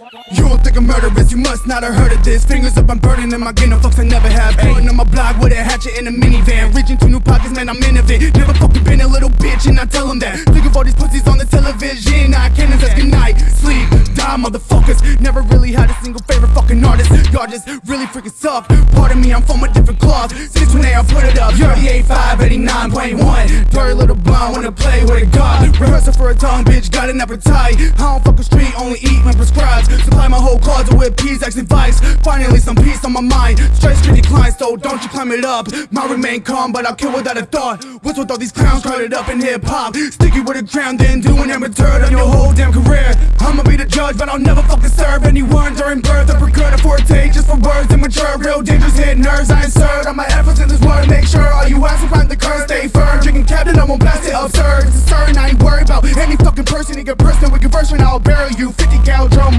You don't think I'm murderous, you must not have heard of this. Fingers up, I'm burning in my game, no fucks I never have. Pulling on my block with a hatchet in a minivan. Reaching to new pockets, man, I'm innovative Never fucking been a little bitch, and I tell them that. Think of all these pussies on the television I can't just good night, sleep, die, motherfuckers. Never really had a single favorite fucking artist. Y'all just really freaking suck. Pardon me, I'm from a different cloth. Since when they put it up? 38.5, 89.1 Dirty little blonde, wanna play with a god. Rehearsal for a tongue, bitch, got an appetite. I don't fuck a street, only eat when prescribed. Supply my whole closet with peas, X advice Finally some peace on my mind. Straight street decline, so don't you climb it up. Might remain calm, but I'll kill without a thought. What's with all these clowns crowded up in hip-hop? Sticky with a crown, then doing amateur on your whole damn career. I'ma be the judge, but I'll never fucking serve anyone. During birth Uppercut a forte, just for words immature Real dangerous hit nerves, I insert all my efforts in this word Make sure all you will climb the curve, stay firm. Drinking captain, I won't blast it absurd. It's I ain't worried about. Any fucking person get personal with conversion, I'll bury you. 50 cal drum